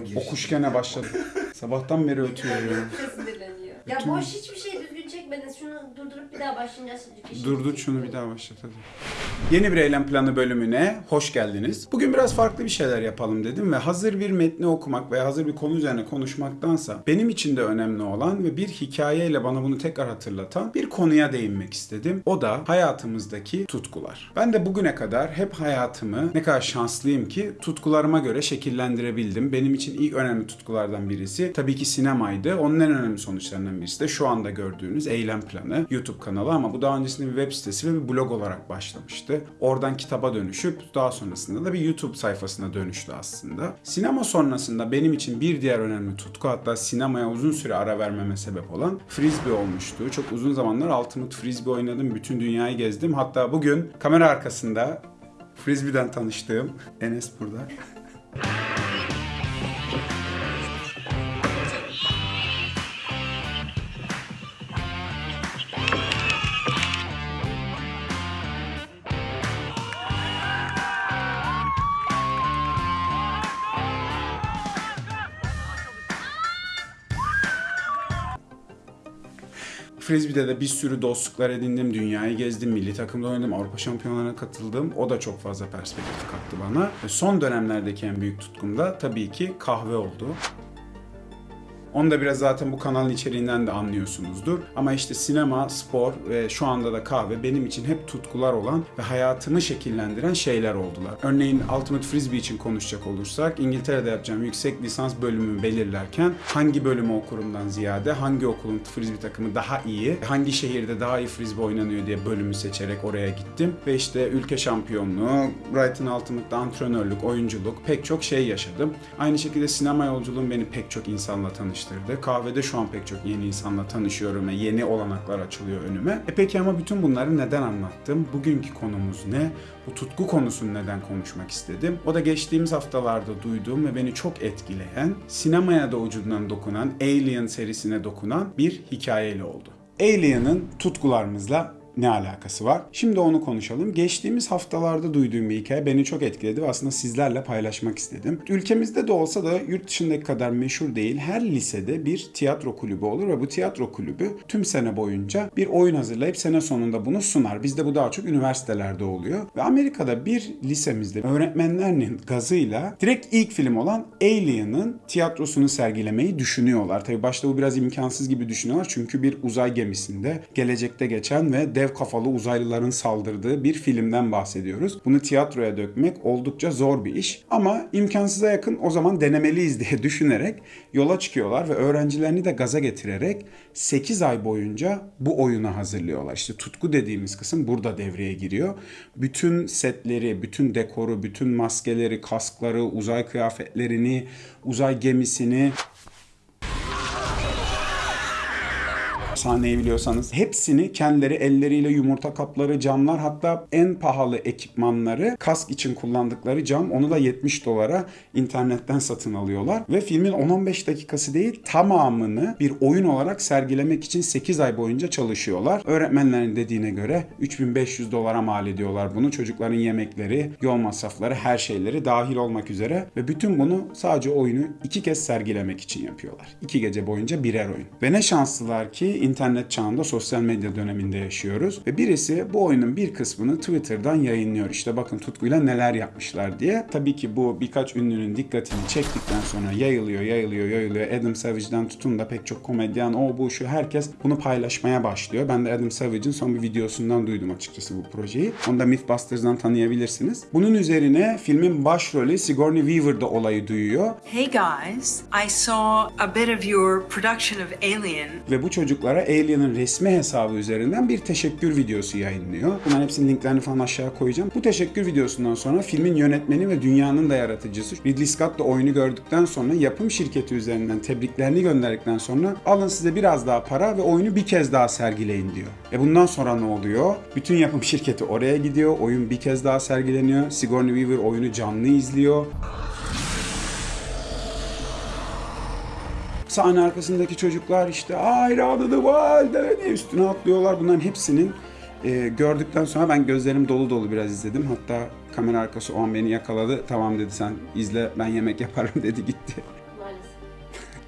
Ama giriş. O kuş gene başladı. Sabahtan beri ötüyor ya. Sinirleniyor. Ya Bütün- boş hiçbir şey durdurup bir daha başlayacağız. şimdi. Durdur şunu bir daha başlat hadi. Yeni bir eylem planı bölümüne hoş geldiniz. Bugün biraz farklı bir şeyler yapalım dedim ve hazır bir metni okumak veya hazır bir konu üzerine konuşmaktansa benim için de önemli olan ve bir hikayeyle bana bunu tekrar hatırlatan bir konuya değinmek istedim. O da hayatımızdaki tutkular. Ben de bugüne kadar hep hayatımı ne kadar şanslıyım ki tutkularıma göre şekillendirebildim. Benim için ilk önemli tutkulardan birisi tabii ki sinemaydı. Onun en önemli sonuçlarından birisi de şu anda gördüğünüz eylem planı YouTube kanalı ama bu daha öncesinde bir web sitesi ve bir blog olarak başlamıştı. Oradan kitaba dönüşüp daha sonrasında da bir YouTube sayfasına dönüştü aslında. Sinema sonrasında benim için bir diğer önemli tutku hatta sinemaya uzun süre ara vermeme sebep olan frisbee olmuştu. Çok uzun zamanlar Ultimate Frisbee oynadım. Bütün dünyayı gezdim. Hatta bugün kamera arkasında Frisbee'den tanıştığım Enes burada. Frisbee'de de bir sürü dostluklar edindim, dünyayı gezdim, milli takımda oynadım, Avrupa şampiyonlarına katıldım. O da çok fazla perspektif kattı bana. Son dönemlerdeki en büyük tutkum da tabii ki kahve oldu. Onu da biraz zaten bu kanalın içeriğinden de anlıyorsunuzdur. Ama işte sinema, spor ve şu anda da kahve benim için hep tutkular olan ve hayatımı şekillendiren şeyler oldular. Örneğin Ultimate Frisbee için konuşacak olursak İngiltere'de yapacağım yüksek lisans bölümümü belirlerken hangi bölümü okurumdan ziyade hangi okulun frisbee takımı daha iyi, hangi şehirde daha iyi frisbee oynanıyor diye bölümü seçerek oraya gittim. Ve işte ülke şampiyonluğu, Brighton Ultimate'da antrenörlük, oyunculuk pek çok şey yaşadım. Aynı şekilde sinema yolculuğum beni pek çok insanla tanıştırdı. Kahvede şu an pek çok yeni insanla tanışıyorum ve yeni olanaklar açılıyor önüme. E peki ama bütün bunları neden anlattım? Bugünkü konumuz ne? Bu tutku konusunu neden konuşmak istedim? O da geçtiğimiz haftalarda duyduğum ve beni çok etkileyen, sinemaya da ucundan dokunan, Alien serisine dokunan bir hikayeyle oldu. Alien'ın tutkularımızla ne alakası var? Şimdi onu konuşalım. Geçtiğimiz haftalarda duyduğum bir hikaye beni çok etkiledi ve aslında sizlerle paylaşmak istedim. Ülkemizde de olsa da yurt dışındaki kadar meşhur değil. Her lisede bir tiyatro kulübü olur ve bu tiyatro kulübü tüm sene boyunca bir oyun hazırlayıp sene sonunda bunu sunar. Bizde bu daha çok üniversitelerde oluyor. Ve Amerika'da bir lisemizde öğretmenlerinin gazıyla direkt ilk film olan Alien'ın tiyatrosunu sergilemeyi düşünüyorlar. Tabii başta bu biraz imkansız gibi düşünüyorlar çünkü bir uzay gemisinde gelecekte geçen ve dev kafalı uzaylıların saldırdığı bir filmden bahsediyoruz. Bunu tiyatroya dökmek oldukça zor bir iş ama imkansıza yakın o zaman denemeliyiz diye düşünerek yola çıkıyorlar ve öğrencilerini de gaza getirerek 8 ay boyunca bu oyuna hazırlıyorlar. İşte tutku dediğimiz kısım burada devreye giriyor. Bütün setleri, bütün dekoru, bütün maskeleri, kaskları, uzay kıyafetlerini, uzay gemisini sahneyi biliyorsanız hepsini kendileri elleriyle yumurta kapları, camlar hatta en pahalı ekipmanları kask için kullandıkları cam onu da 70 dolara internetten satın alıyorlar ve filmin 10-15 dakikası değil tamamını bir oyun olarak sergilemek için 8 ay boyunca çalışıyorlar. Öğretmenlerin dediğine göre 3500 dolara mal ediyorlar bunu. Çocukların yemekleri, yol masrafları, her şeyleri dahil olmak üzere ve bütün bunu sadece oyunu iki kez sergilemek için yapıyorlar. İki gece boyunca birer oyun. Ve ne şanslılar ki internet çağında sosyal medya döneminde yaşıyoruz. Ve birisi bu oyunun bir kısmını Twitter'dan yayınlıyor. İşte bakın tutkuyla neler yapmışlar diye. Tabii ki bu birkaç ünlünün dikkatini çektikten sonra yayılıyor, yayılıyor, yayılıyor. Adam Savage'den tutun da pek çok komedyen, o bu şu herkes bunu paylaşmaya başlıyor. Ben de Adam Savage'in son bir videosundan duydum açıkçası bu projeyi. Onu da Mythbusters'dan tanıyabilirsiniz. Bunun üzerine filmin başrolü Sigourney Weaver da olayı duyuyor. Hey guys, I saw a bit of your production of Alien. Ve bu çocuklara Alien'ın resmi hesabı üzerinden bir teşekkür videosu yayınlıyor. Bunların hepsinin linklerini falan aşağı koyacağım. Bu teşekkür videosundan sonra filmin yönetmeni ve dünyanın da yaratıcısı Ridley Scott da oyunu gördükten sonra yapım şirketi üzerinden tebriklerini gönderdikten sonra alın size biraz daha para ve oyunu bir kez daha sergileyin diyor. E bundan sonra ne oluyor? Bütün yapım şirketi oraya gidiyor. Oyun bir kez daha sergileniyor. Sigourney Weaver oyunu canlı izliyor. Sahne arkasındaki çocuklar işte hayranı the wild diye üstüne atlıyorlar. Bunların hepsinin e, gördükten sonra ben gözlerim dolu dolu biraz izledim. Hatta kamera arkası o an beni yakaladı. Tamam dedi sen izle ben yemek yaparım dedi gitti.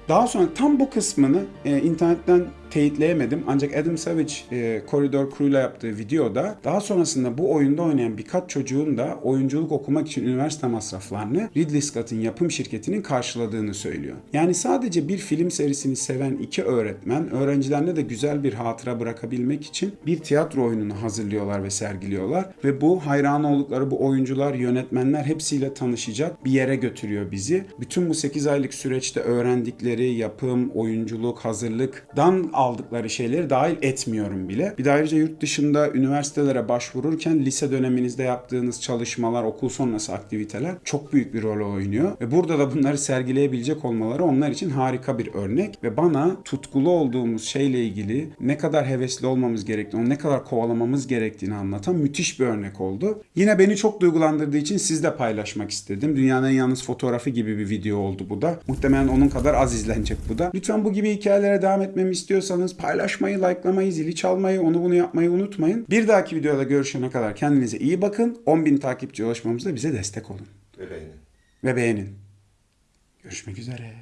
Daha sonra tam bu kısmını e, internetten teyitleyemedim. Ancak Adam Savage e, Corridor Crew'la yaptığı videoda daha sonrasında bu oyunda oynayan birkaç çocuğun da oyunculuk okumak için üniversite masraflarını Ridley Scott'ın yapım şirketinin karşıladığını söylüyor. Yani sadece bir film serisini seven iki öğretmen öğrencilerine de güzel bir hatıra bırakabilmek için bir tiyatro oyununu hazırlıyorlar ve sergiliyorlar ve bu hayran oldukları bu oyuncular, yönetmenler hepsiyle tanışacak bir yere götürüyor bizi. Bütün bu 8 aylık süreçte öğrendikleri yapım, oyunculuk, hazırlıktan aldıkları şeyleri dahil etmiyorum bile. Bir de ayrıca yurt dışında üniversitelere başvururken lise döneminizde yaptığınız çalışmalar, okul sonrası aktiviteler çok büyük bir rol oynuyor. Ve burada da bunları sergileyebilecek olmaları onlar için harika bir örnek. Ve bana tutkulu olduğumuz şeyle ilgili ne kadar hevesli olmamız gerektiğini, ne kadar kovalamamız gerektiğini anlatan müthiş bir örnek oldu. Yine beni çok duygulandırdığı için sizle paylaşmak istedim. Dünyanın yalnız fotoğrafı gibi bir video oldu bu da. Muhtemelen onun kadar az izlenecek bu da. Lütfen bu gibi hikayelere devam etmemi istiyorsanız paylaşmayı, likelamayı, zili çalmayı, onu bunu yapmayı unutmayın. Bir dahaki videoda görüşene kadar kendinize iyi bakın. 10.000 takipçi ulaşmamızda bize destek olun. Ve beğenin. Ve beğenin. Görüşmek üzere.